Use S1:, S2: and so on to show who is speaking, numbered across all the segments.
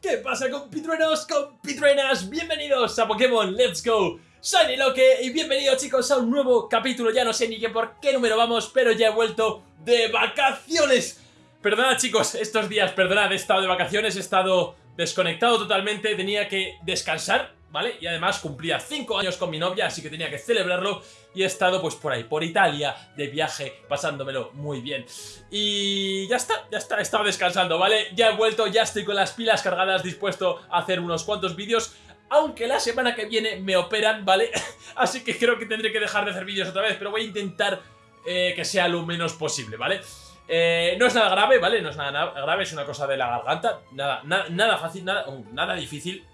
S1: ¿Qué pasa compitruenos, compitruenas? Bienvenidos a Pokémon Let's Go. Shiny Loque y bienvenidos chicos a un nuevo capítulo. Ya no sé ni qué por qué número vamos, pero ya he vuelto de vacaciones. Perdonad chicos, estos días, perdonad, he estado de vacaciones, he estado desconectado totalmente Tenía que descansar, ¿vale? Y además cumplía 5 años con mi novia, así que tenía que celebrarlo y he estado pues por ahí, por Italia, de viaje, pasándomelo muy bien. Y ya está, ya está, he estado descansando, ¿vale? Ya he vuelto, ya estoy con las pilas cargadas, dispuesto a hacer unos cuantos vídeos aunque la semana que viene me operan, ¿vale? Así que creo que tendré que dejar de hacer vídeos otra vez, pero voy a intentar eh, que sea lo menos posible, ¿vale? Eh, no es nada grave, ¿vale? No es nada grave, es una cosa de la garganta, nada, nada fácil, nada, uh, nada difícil,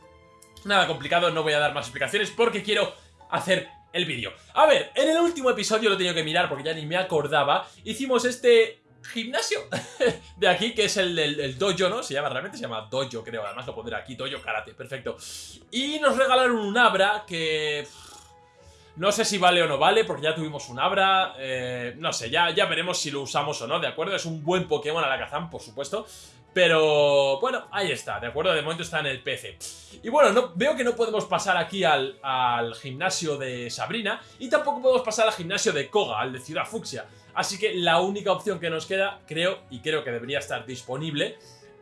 S1: nada complicado, no voy a dar más explicaciones porque quiero hacer el vídeo. A ver, en el último episodio lo he tenido que mirar porque ya ni me acordaba. Hicimos este gimnasio de aquí, que es el del dojo, ¿no? Se llama, realmente se llama dojo, creo. Además lo pondré aquí, dojo karate, perfecto. Y nos regalaron un Abra que... No sé si vale o no vale, porque ya tuvimos un Abra, eh, no sé, ya, ya veremos si lo usamos o no, ¿de acuerdo? Es un buen Pokémon a la Kazam, por supuesto, pero bueno, ahí está, ¿de acuerdo? De momento está en el PC. Y bueno, no, veo que no podemos pasar aquí al, gimnasio de Sabrina y tampoco podemos pasar al gimnasio de Koga, al de Ciudad Fucsia. Así que la única opción que nos queda, creo, y creo que debería estar disponible,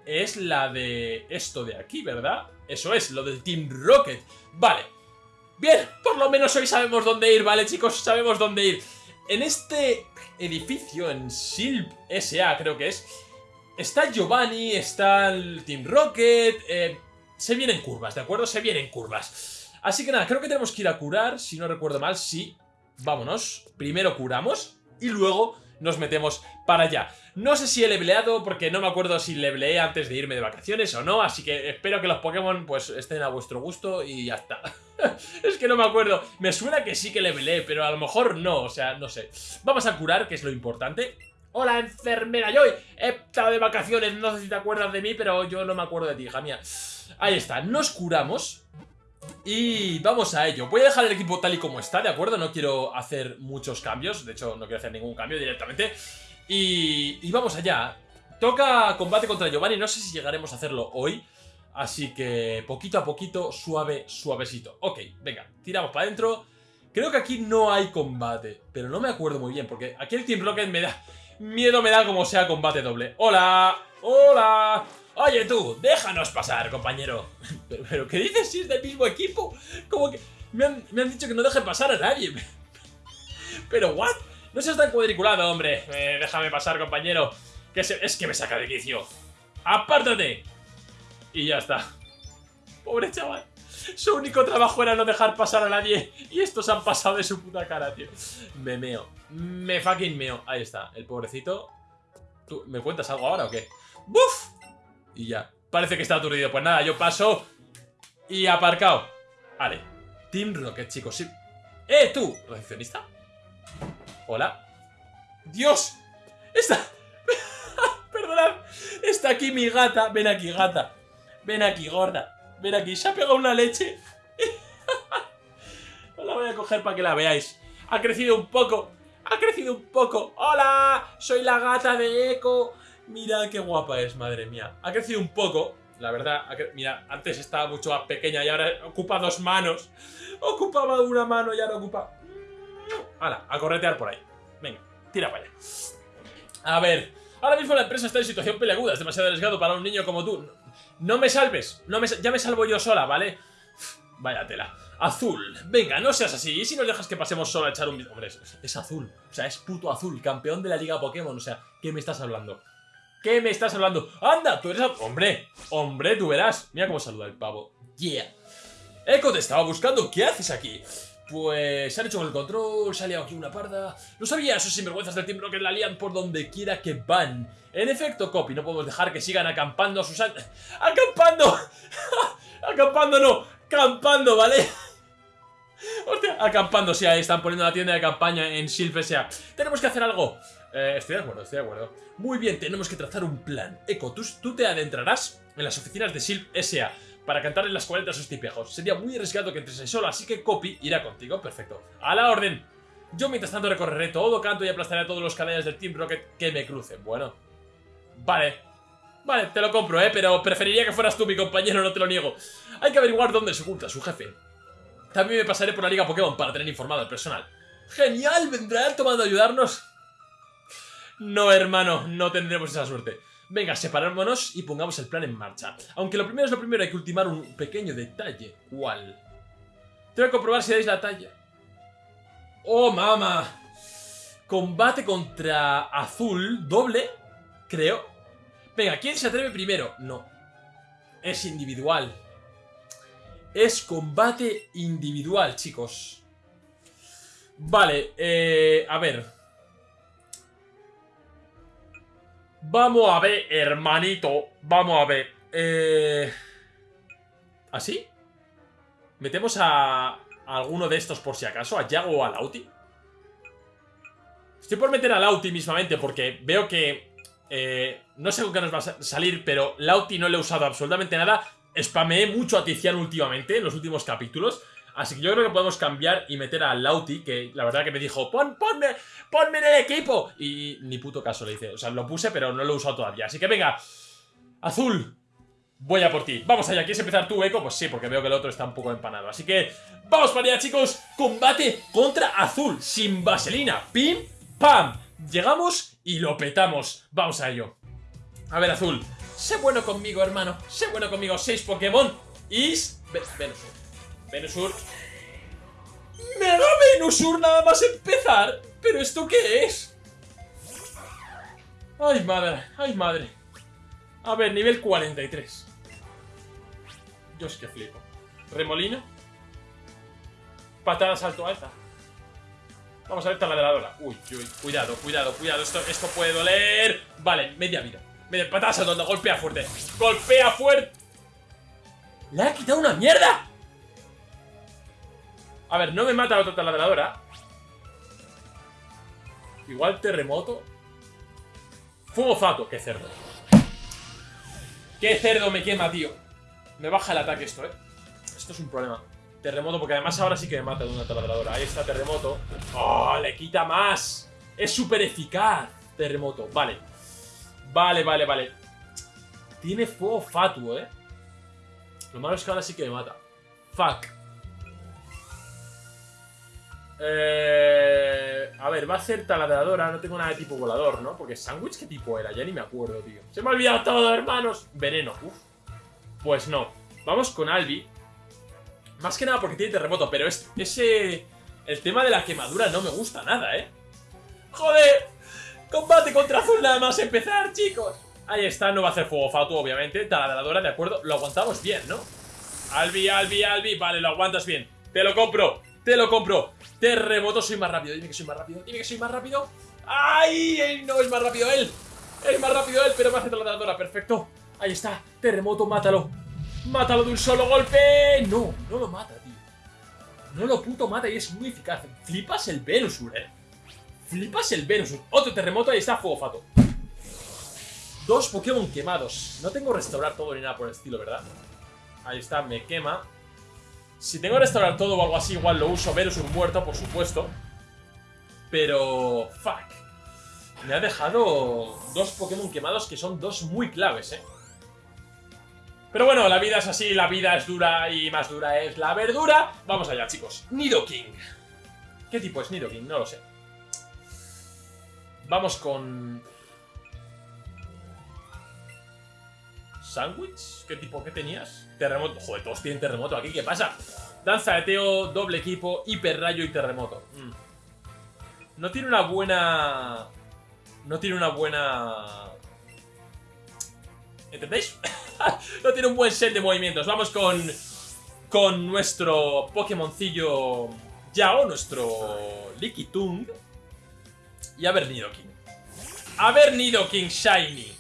S1: es la de esto de aquí, ¿verdad? Eso es, lo del Team Rocket. Vale. Bien, por lo menos hoy sabemos dónde ir, ¿vale, chicos? Sabemos dónde ir. En este edificio, en Silp S.A. creo que es Está Giovanni, está el Team Rocket... Eh, se vienen curvas, ¿de acuerdo? Se vienen curvas. Así que nada, creo que tenemos que ir a curar, si no recuerdo mal, sí. Vámonos. Primero curamos y luego nos metemos para allá. No sé si he leveleado porque no me acuerdo si leveleé antes de irme de vacaciones o no, así que espero que los Pokémon pues estén a vuestro gusto y ya está. es que no me acuerdo. Me suena que sí que leveleé, pero a lo mejor no, o sea, no sé. Vamos a curar, que es lo importante. Hola, enfermera Joy. He estado de vacaciones, no sé si te acuerdas de mí, pero yo no me acuerdo de ti, hija mía. Ahí está, nos curamos. Y vamos a ello. Voy a dejar el equipo tal y como está, ¿de acuerdo? No quiero hacer muchos cambios. De hecho, no quiero hacer ningún cambio directamente. Y, y vamos allá. Toca combate contra Giovanni. No sé si llegaremos a hacerlo hoy. Así que poquito a poquito, suave, suavecito. Ok, venga, tiramos para adentro. Creo que aquí no hay combate, pero no me acuerdo muy bien, porque aquí el Team Rocket me da... Miedo me da como sea combate doble. ¡Hola! ¡Hola! Oye tú, déjanos pasar, compañero. ¿Pero, qué dices si es del mismo equipo? Como que... Me han, dicho que no deje pasar a nadie. ¿Pero what? No seas tan cuadriculado, hombre. Eh, déjame pasar, compañero. Que es que me saca de quicio. ¡Apártate! Y ya está. Pobre chaval. Su único trabajo era no dejar pasar a nadie. Y estos han pasado de su puta cara, tío. Me meo. Me fucking meo. Ahí está, el pobrecito. ¿Tú me cuentas algo ahora o qué? ¡Buf! Y ya. Parece que está aturdido. Pues nada, yo paso. Y aparcado. Vale. Team Rocket, chicos. ¡Eh, tú! ¿Recepcionista? Hola. ¡Dios! Está... Perdonad. Está aquí mi gata. Ven aquí, gata. Ven aquí, gorda. Ven aquí, se ha pegado una leche. La voy a coger para que la veáis. Ha crecido un poco. Ha crecido un poco. ¡Hola! Soy la gata de Eco. Mira qué guapa es, madre mía. Ha crecido un poco. La verdad, mira, antes estaba mucho más pequeña y ahora ocupa dos manos. Ocupaba una mano y ahora ocupa... ¡Hala! A corretear por ahí. Venga, tira para allá. A ver, ahora mismo la empresa está en situación peleaguda. Es demasiado arriesgado para un niño como tú. No me salves, no me, ya me salvo yo sola, ¿vale? Vaya tela. Azul. Venga, no seas así. ¿Y si nos dejas que pasemos solo a echar un... Hombre, es, azul. O sea, es puto azul. Campeón de la Liga Pokémon. O sea, ¿qué me estás hablando? ¿Qué me estás hablando? ¡Anda! Tú eres... Hombre, hombre, tú verás. Mira cómo saluda el pavo. Yeah. Echo, te estaba buscando. ¿Qué haces aquí? Pues se han hecho con el control, se ha liado aquí una parda... No sabía, esos sinvergüenzas del Team que la lían por donde quiera que van. En efecto, Copy, no podemos dejar que sigan acampando a sus... ¡Acampando! ¡Acampando no! ¡Campando, ¿vale? Hostia, acampando, sí, ahí están poniendo la tienda de campaña en Silp S.A. Tenemos que hacer algo. Eh, estoy de acuerdo, estoy de acuerdo. Muy bien, tenemos que trazar un plan. Eco, tú, tú te adentrarás en las oficinas de Silp S.A para cantar en las 40 a sus tipejos. Sería muy arriesgado que entrese solo, así que Copy irá contigo. Perfecto. ¡A la orden! Yo mientras tanto recorreré todo canto y aplastaré a todos los canallas del Team Rocket que me crucen. Bueno. Vale. Vale, te lo compro, ¿eh? Pero preferiría que fueras tú mi compañero, no te lo niego. Hay que averiguar dónde se oculta su jefe. También me pasaré por la Liga Pokémon para tener informado al personal. ¡Genial! ¿Vendrá tomando ayudarnos? No, hermano, no tendremos esa suerte. Venga, separémonos y pongamos el plan en marcha. Aunque lo primero es lo primero, hay que ultimar un pequeño detalle. ¿Cuál? Tengo que comprobar si dais la talla. ¡Oh, mama! Combate contra azul, doble, creo. Venga, ¿quién se atreve primero? No. Es individual. Es combate individual, chicos. Vale, eh, a ver. Vamos a ver, hermanito. Vamos a ver. Eh... ¿Así? ¿Metemos a, alguno de estos por si acaso? ¿A Yago o a Lauti? Estoy por meter a Lauti mismamente porque veo que... Eh, no sé con qué nos va a salir, pero Lauti no le he usado absolutamente nada. Spameé mucho a Tiziano últimamente, en los últimos capítulos. Así que yo creo que podemos cambiar y meter a Lauti, que la verdad que me dijo, Pon, ponme, ponme en el equipo. Y ni puto caso le hice. O sea, lo puse, pero no lo he usado todavía. Así que venga, Azul, voy a por ti. Vamos allá, ¿quieres empezar tú, Eco? Pues sí, porque veo que el otro está un poco empanado. Así que, vamos para allá, chicos. Combate contra Azul, sin vaselina. Pim, pam. Llegamos y lo petamos. Vamos a ello. A ver, Azul. Sé bueno conmigo, hermano. Sé bueno conmigo. Seis Pokémon. Is... Venusur. Venusur. ¡Mega Venusur nada más empezar! ¿Pero esto qué es? ¡Ay, madre! ¡Ay, madre! A ver, nivel 43. Yo es que flipo. Remolino. Patada salto alta. Vamos a ver taladradora. Uy, uy, cuidado, cuidado, cuidado. Esto, esto puede doler. Vale, media vida. Media patada saltando, golpea fuerte. Golpea fuerte. ¡Le ha quitado una mierda! A ver, no me mata la otra taladradora. Igual terremoto. Fuego fato, qué cerdo. Qué cerdo me quema, tío. Me baja el ataque esto, eh. Esto es un problema. Terremoto, porque además ahora sí que me mata de una taladradora. Ahí está terremoto. ¡Oh! Le quita más. Es súper eficaz. Terremoto, vale. Vale, vale, vale. Tiene fuego fatuo, eh. Lo malo es que ahora sí que me mata. Fuck. Eh, a ver, va a ser taladradora, no tengo nada de tipo volador, ¿no? Porque sándwich, ¿qué tipo era? Ya ni me acuerdo, tío. Se me ha olvidado todo, hermanos. Veneno, uf. Pues no. Vamos con Albi. Más que nada porque tiene terremoto, pero es, ese... El tema de la quemadura no me gusta nada, ¿eh? ¡Joder! Combate contra azul nada más empezar, chicos. Ahí está, no va a hacer fuego fatuo, obviamente. Taladradora, de acuerdo. Lo aguantamos bien, ¿no? Albi, Albi, Albi. Vale, lo aguantas bien. Te lo compro. Te lo compro. Terremoto, soy más rápido. Dime que soy más rápido. Dime que soy más rápido. ¡Ay! No, es más rápido él. Es más rápido él, pero me hace taladradora. Perfecto. Ahí está. Terremoto, mátalo. Mátalo de un solo golpe. No, no lo mata, tío. No lo puto mata y es muy eficaz. Flipas el Venusur, eh. Flipas el Venusur. Otro terremoto, ahí está, fuego fato. Dos Pokémon quemados. No tengo restaurar todo ni nada por el estilo, ¿verdad? Ahí está, me quema. Si tengo que restaurar todo o algo así, igual lo uso. Venusur muerto, por supuesto. Pero... Fuck. Me ha dejado dos Pokémon quemados que son dos muy claves, ¿eh? Pero bueno, la vida es así, la vida es dura y más dura es la verdura. Vamos allá, chicos. Nidoking. ¿Qué tipo es Nidoking? No lo sé. Vamos con... ¿Sándwich? ¿Qué tipo? ¿Qué tenías? Terremoto. Joder, todos tienen terremoto aquí. ¿Qué pasa? Danza de Teo, doble equipo, hiperrayo y terremoto. Mm. No tiene una buena... No tiene una buena... ¿Entendéis? no tiene un buen set de movimientos. Vamos con... Con nuestro Pokémoncillo Yao, nuestro Lickitung. Y a ver Nidoking. A ver Nidoking Shiny.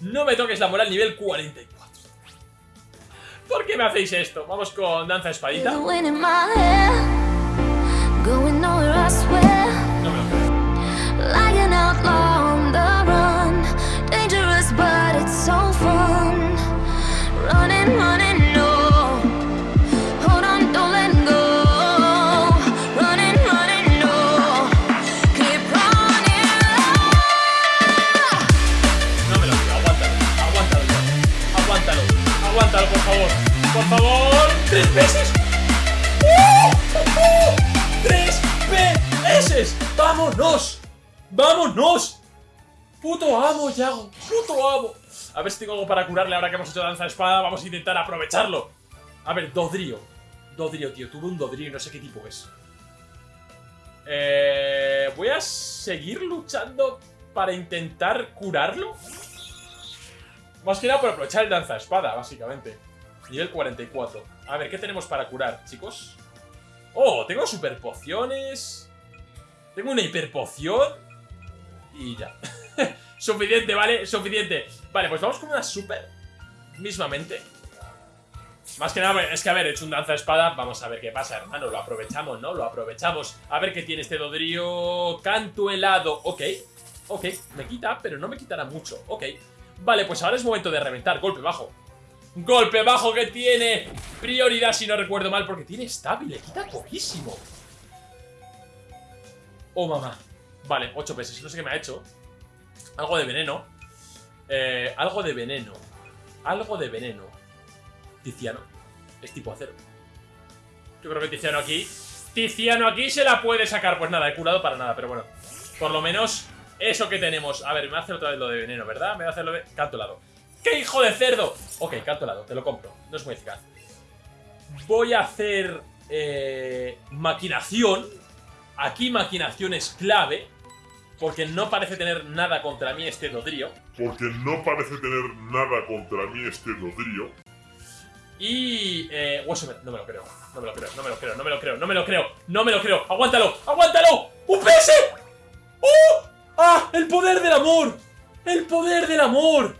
S1: No me toques la moral nivel 44. ¿Por qué me hacéis esto? Vamos con Danza Espadita. ¡Vámonos! ¡Puto amo, Yago! ¡Puto amo! A ver si tengo algo para curarle ahora que hemos hecho danza de espada. Vamos a intentar aprovecharlo. A ver, Dodrio. Dodrio, tío. Tuve un Dodrio y no sé qué tipo es. Eh, voy a seguir luchando para intentar curarlo. Más que nada por aprovechar el danza de espada, básicamente. Nivel 44. A ver, ¿qué tenemos para curar, chicos? Oh, tengo super pociones. Tengo una hiperpoción. Y ya. Suficiente, ¿vale? Suficiente. Vale, pues vamos con una super. Mismamente. Más que nada, es que a ver, he hecho un danza espada. Vamos a ver qué pasa, hermano. Lo aprovechamos, ¿no? Lo aprovechamos. A ver qué tiene este Dodrio. Canto helado. Ok. Ok, me quita, pero no me quitará mucho. Ok. Vale, pues ahora es momento de reventar. Golpe bajo. Golpe bajo que tiene prioridad, si no recuerdo mal, porque tiene estable. Le quita poquísimo. Oh, mamá. Vale, 8 pesos. No sé qué me ha hecho. Algo de veneno. Eh, algo de veneno. Algo de veneno. Tiziano. Es tipo acero. Yo creo que Tiziano aquí... Tiziano aquí se la puede sacar. Pues nada, he curado para nada, pero bueno. Por lo menos eso que tenemos. A ver, me hacer otra vez lo de veneno, ¿verdad? Me va a hacer lo de... Canto helado. ¡Qué hijo de cerdo! Ok, canto helado, te lo compro. No es muy eficaz. Voy a hacer... Eh, maquinación. Aquí maquinación es clave. Porque no parece tener nada contra mí este Dodrio.
S2: Porque no parece tener nada contra mí este Dodrio.
S1: Y... Eh, hueso... No me lo creo. No me lo creo, no me lo creo, no me lo creo, no me lo creo, no me lo creo. ¡Aguántalo! ¡Aguántalo! ¡Un PS! ¡Oh! ¡Ah! ¡El poder del amor! ¡El poder del amor!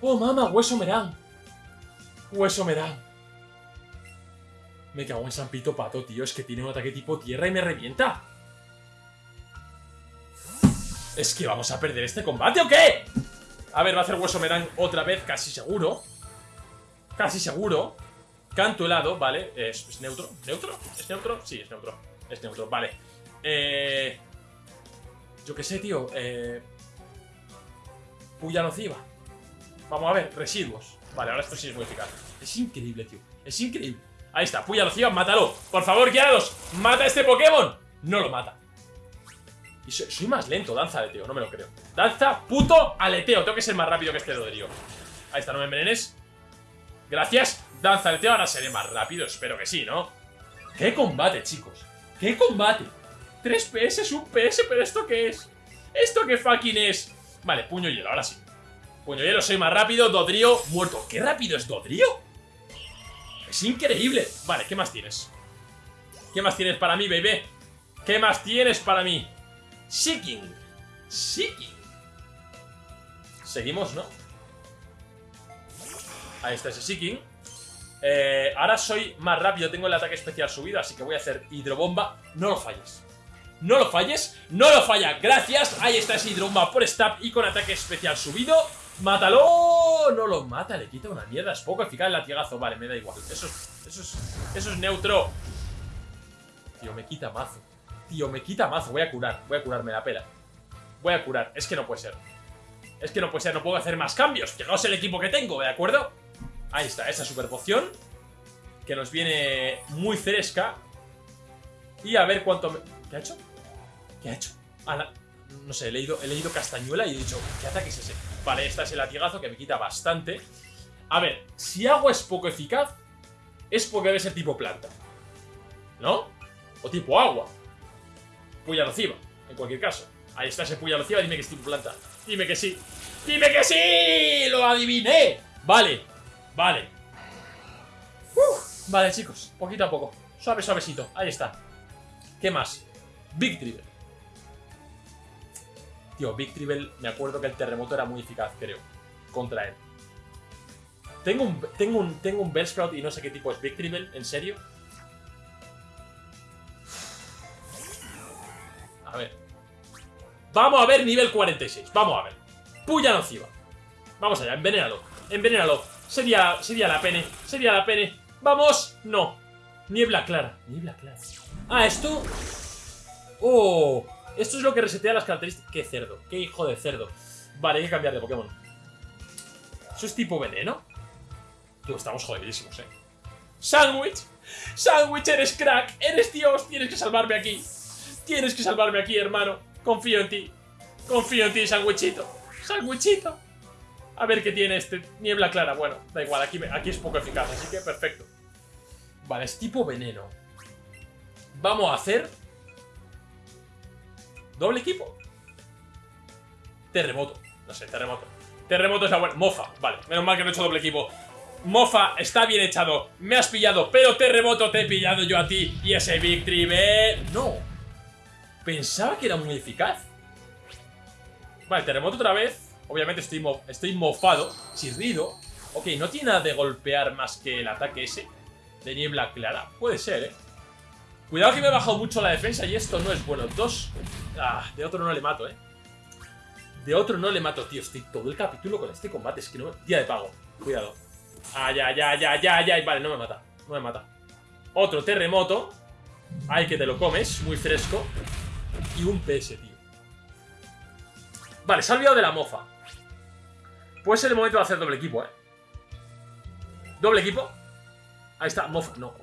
S1: ¡Oh, mamá! Hueso Merán. Hueso Merán. Me cago en San Pito Pato, tío. Es que tiene un ataque tipo tierra y me revienta. ¿Es que vamos a perder este combate o qué? A ver, va a hacer Hueso Merán otra vez, casi seguro. Casi seguro. Canto helado, vale. Es, es, neutro. ¿Neutro? ¿Es neutro? Sí, es neutro. Es neutro, vale. Eh... Yo qué sé, tío. Eh... Puya nociva. Vamos a ver, residuos. Vale, ahora esto sí es muy eficaz. Es increíble, tío. Es increíble. Ahí está, Puya nociva, mátalo. Por favor, Gyarados, mata a este Pokémon. No lo mata. Y soy, más lento, danza aleteo, no me lo creo. Danza puto aleteo. Tengo que ser más rápido que este Dodrio. Ahí está, no me envenenes. Gracias. Danza aleteo, ahora seré más rápido. Espero que sí, ¿no? ¡Qué combate, chicos! ¡Qué combate! 3 PS, un PS, pero ¿esto qué es? ¿Esto qué fucking es? Vale, puño hielo, ahora sí. Puño hielo, soy más rápido. Dodrio, muerto. ¿Qué rápido es Dodrio? Es increíble. Vale, ¿qué más tienes? ¿Qué más tienes para mí, baby? ¿Qué más tienes para mí? Seeking. Seeking. Seguimos, ¿no? Ahí está ese Seeking. Eh, ahora soy más rápido, tengo el ataque especial subido, así que voy a hacer hidrobomba. No lo falles. No lo falles, no lo falla, gracias Ahí está ese hidrobomba por stab y con ataque especial subido ¡Mátalo! No lo mata, le quita una mierda Es poco eficaz el latigazo, vale, me da igual Eso es, eso es, eso es neutro Tío, me quita mazo Tío, me quita mazo, voy a curar Voy a curarme la pela Voy a curar, es que no puede ser Es que no puede ser, no puedo hacer más cambios Que no es el equipo que tengo, ¿de acuerdo? Ahí está, esa super poción Que nos viene muy fresca Y a ver cuánto me... ¿Qué ha hecho? ¿Qué ha hecho? Ah, no sé, he leído, he leído castañuela y he dicho, ¿qué ataque es ese? Vale, este es el latigazo que me quita bastante. A ver, si agua es poco eficaz, es porque debe ser tipo planta. ¿No? O tipo agua. Puya nociva, en cualquier caso. Ahí está ese puya nociva, dime que es tipo planta. Dime que sí. ¡Dime que sí! ¡Lo adiviné! Vale, vale. Vale, chicos, poquito a poco. Suave, suavecito. Ahí está. ¿Qué más? Big Trigger. Tío, Big Tribble, me acuerdo que el terremoto era muy eficaz, creo, contra él. Tengo un, tengo un, tengo un Bellsprout y no sé qué tipo es Big Tribble, ¿en serio? A ver. Vamos a ver nivel 46, vamos a ver. Puya nociva. Vamos allá, envenénalo, envenénalo. Sería, sería la pene, sería la pene. ¡Vamos! No. Niebla clara, niebla clara. Ah, esto... ¡Oh! Esto es lo que resetea las características... ¡Qué cerdo! ¡Qué hijo de cerdo! Vale, hay que cambiar de Pokémon. ¿Eso es tipo veneno? Tú, estamos jodidísimos, eh. ¡Sandwich! ¡Sandwich, eres crack! ¡Eres Dios! Tienes que salvarme aquí. Tienes que salvarme aquí, hermano. Confío en ti. Confío en ti, sandwichito. Sandwichito. A ver qué tiene este. Niebla clara. Bueno, da igual, aquí, aquí es poco eficaz, así que perfecto. Vale, es tipo veneno. Vamos a hacer... ¿Doble equipo? Terremoto. No sé, terremoto. Terremoto es la buena. Mofa. Vale, menos mal que no he hecho doble equipo. Mofa, está bien echado. Me has pillado, pero terremoto te he pillado yo a ti. Y ese Victory No. Pensaba que era muy eficaz. Vale, terremoto otra vez. Obviamente estoy, estoy mofado. Chirrido. Ok, no tiene nada de golpear más que el ataque ese. De niebla clara. Puede ser, ¿eh? Cuidado que me he bajado mucho la defensa y esto no es bueno. Dos... Ah, de otro no le mato, ¿eh? De otro no le mato, tío. Estoy todo el capítulo con este combate. Es que no... Día de pago. Cuidado. Ah, ya, ya, ya, ya, ya. Vale, no me mata. No me mata. Otro terremoto. Ay, que te lo comes. Muy fresco. Y un PS, tío. Vale, se ha olvidado de la mofa. Puede ser el momento de hacer doble equipo, ¿eh? Doble equipo. Ahí está, mofa. No.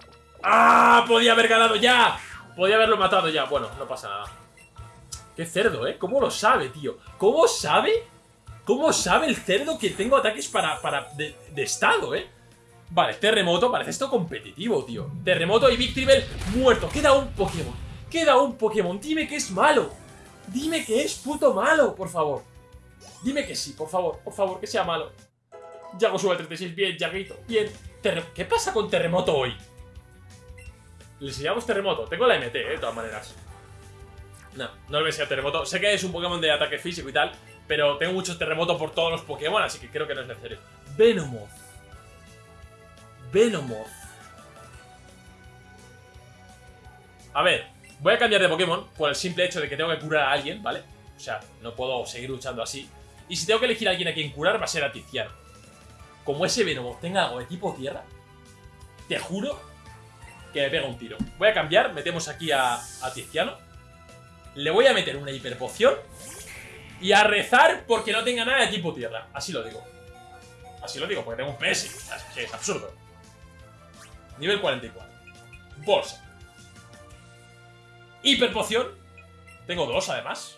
S1: ¡Ah! Podía haber ganado ya. Podía haberlo matado ya. Bueno, no pasa nada. Qué cerdo, ¿eh? ¿Cómo lo sabe, tío? ¿Cómo sabe ¿Cómo sabe el cerdo que tengo ataques para, para de, estado, eh? Vale, terremoto, parece esto competitivo, tío Terremoto y Victreebel muerto Queda un Pokémon, queda un Pokémon Dime que es malo, dime que es puto malo, por favor Dime que sí, por favor, por favor, que sea malo Yago sube al 36, bien, Yaguito, bien ¿Qué pasa con Terremoto hoy? Le enseñamos Terremoto, tengo la MT, eh, de todas maneras No, no le voy a enseñar Terremoto Sé que es un Pokémon de ataque físico y tal pero tengo muchos terremotos por todos los Pokémon, así que creo que no es necesario. Venomoth. Venomoth. A ver, voy a cambiar de Pokémon por el simple hecho de que tengo que curar a alguien, ¿vale? O sea, no puedo seguir luchando así. Y si tengo que elegir a alguien a quien curar, va a ser a Tiziano. Como ese Venomoth tenga algo de tipo tierra, te juro que me pega un tiro. Voy a cambiar, metemos aquí a, a Tiziano. Le voy a meter una hiperpoción y a rezar porque no tenga nada de tipo tierra. Así lo digo. Así lo digo, porque tengo un PS. Es es absurdo. Nivel 44. Bolsa. Hiperpoción. Tengo dos, además.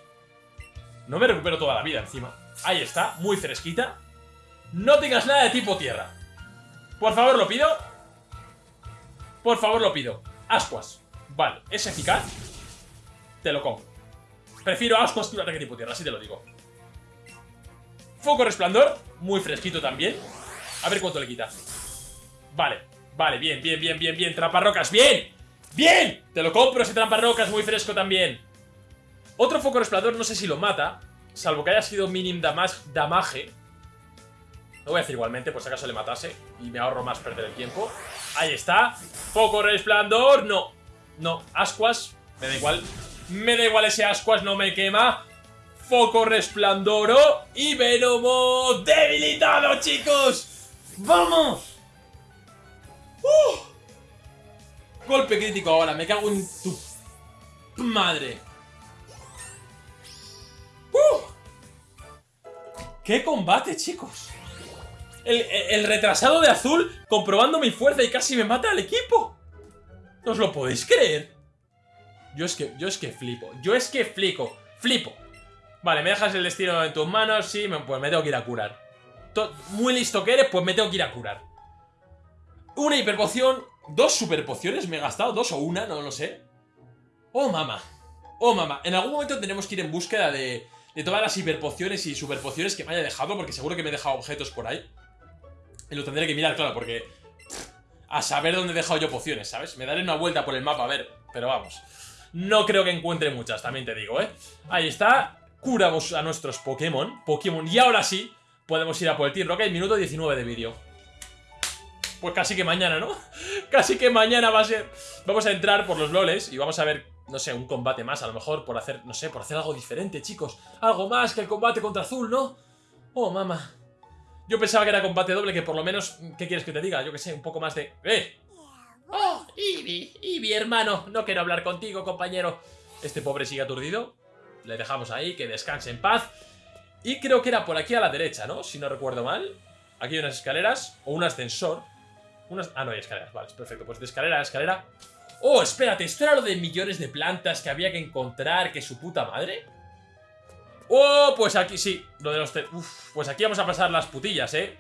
S1: No me recupero toda la vida encima. Ahí está, muy fresquita. No tengas nada de tipo tierra. Por favor, lo pido. Por favor, lo pido. Ascuas. Vale, es eficaz. Te lo compro. Prefiero ascuas que un ataque tipo tierra, así te lo digo. Foco resplandor, muy fresquito también. A ver cuánto le quita. Vale, vale, bien, bien, bien, bien, bien. Tramparrocas, bien, bien. Te lo compro ese tramparrocas, muy fresco también. Otro foco resplandor, no sé si lo mata. Salvo que haya sido minim damage. Lo voy a decir igualmente, por si acaso le matase. Y me ahorro más perder el tiempo. Ahí está. Foco resplandor, no. No, ascuas, me da igual. Me da igual ese ascuas, no me quema. Foco resplandoro y Venomo debilitado, chicos. ¡Vamos! ¡Uh! Golpe crítico ahora, me cago en tu madre. ¡Uh! ¡Qué combate, chicos! El, retrasado de azul comprobando mi fuerza y casi me mata al equipo. ¿No os lo podéis creer? Yo es que, yo es que flipo. Yo es que flipo. Flipo. Vale, me dejas el destino en tus manos. Sí, pues me tengo que ir a curar. Muy listo que eres, pues me tengo que ir a curar. Una hiperpoción. Dos superpociones me he gastado. Dos o una, no lo sé. Oh, mamá. Oh, mamá. En algún momento tenemos que ir en búsqueda de, de todas las hiperpociones y superpociones que me haya dejado. Porque seguro que me he dejado objetos por ahí. Lo tendré que mirar, claro, porque... A saber dónde he dejado yo pociones, ¿sabes? Me daré una vuelta por el mapa a ver. Pero vamos. No creo que encuentre muchas, también te digo, ¿eh? Ahí está. Curamos a nuestros Pokémon. Pokémon. Y ahora sí, podemos ir a por el Team Rocket. Minuto 19 de vídeo. Pues casi que mañana, ¿no? casi que mañana va a ser... Vamos a entrar por los loles y vamos a ver, no sé, un combate más. A lo mejor por hacer, no sé, por hacer algo diferente, chicos. Algo más que el combate contra Azul, ¿no? Oh, mamá. Yo pensaba que era combate doble, que por lo menos... ¿Qué quieres que te diga? Yo que sé, un poco más de... ¡Eh! ¡Oh, Eevee! Eevee, hermano. No quiero hablar contigo, compañero. Este pobre sigue aturdido. Le dejamos ahí, que descanse en paz. Y creo que era por aquí a la derecha, ¿no? Si no recuerdo mal. Aquí hay unas escaleras o un ascensor. Unas... Ah, no hay escaleras, vale, perfecto. Pues de escalera a escalera. Oh, espérate, ¿esto era lo de millones de plantas que había que encontrar? ¿Que su puta madre? Oh, pues aquí sí, lo de los... Pues aquí vamos a pasar las putillas, ¿eh?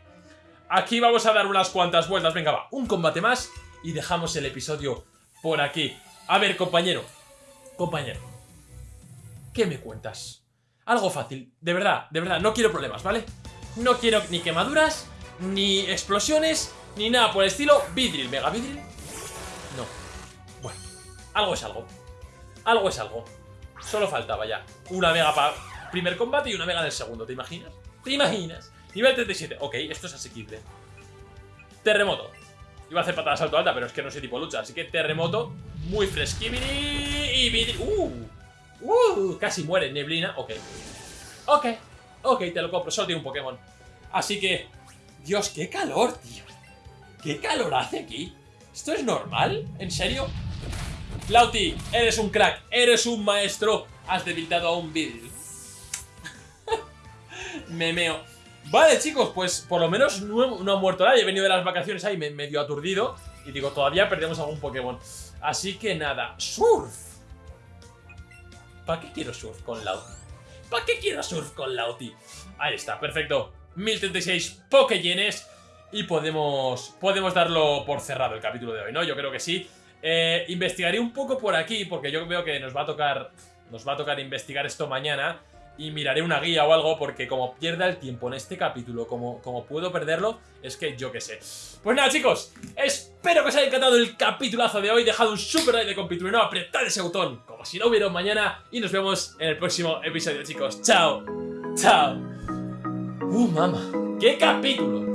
S1: Aquí vamos a dar unas cuantas vueltas. Venga, va, un combate más y dejamos el episodio por aquí. A ver, compañero. Compañero. ¿Qué me cuentas? Algo fácil, de verdad, de verdad, no quiero problemas, ¿vale? No quiero ni quemaduras, ni explosiones, ni nada por el estilo. Vidril, mega vidril. No. Bueno, algo es algo. Algo es algo. Solo faltaba ya una mega para primer combate y una mega del segundo, ¿te imaginas? ¿Te imaginas? Nivel 37. Ok, esto es asequible. Terremoto. Iba a hacer patada salto alta, pero es que no soy tipo lucha. Así que terremoto, muy fresquibiri y vidril. ¡Uh! ¡Uh! Casi muere, neblina. Ok. Ok. Ok, te lo compro. Solo tiene un Pokémon. Así que... Dios, qué calor, tío. ¿Qué calor hace aquí? ¿Esto es normal? ¿En serio? Lauti, eres un crack. Eres un maestro. Has debilitado a un Vidril. Memeo. Vale, chicos, pues por lo menos no, no ha muerto nadie. He venido de las vacaciones ahí medio aturdido. Y digo, todavía perdemos algún Pokémon. Así que nada. ¡Surf! ¿Para qué quiero surf con Lauti? ¿Para qué quiero surf con Lauti? Ahí está, perfecto. 1036 Pokéyenes. Y podemos, podemos darlo por cerrado el capítulo de hoy, ¿no? Yo creo que sí. Eh, investigaré un poco por aquí, porque yo veo que nos va a tocar. Nos va a tocar investigar esto mañana. Y miraré una guía o algo, porque como pierda el tiempo en este capítulo, como, como puedo perderlo, es que yo qué sé. Pues nada, chicos, espero que os haya encantado el capitulazo de hoy. Dejad un super like de compituro y no apretad ese botón, como si no hubiera un mañana. Y nos vemos en el próximo episodio, chicos. Chao, chao. Uh, mamá, qué capítulo.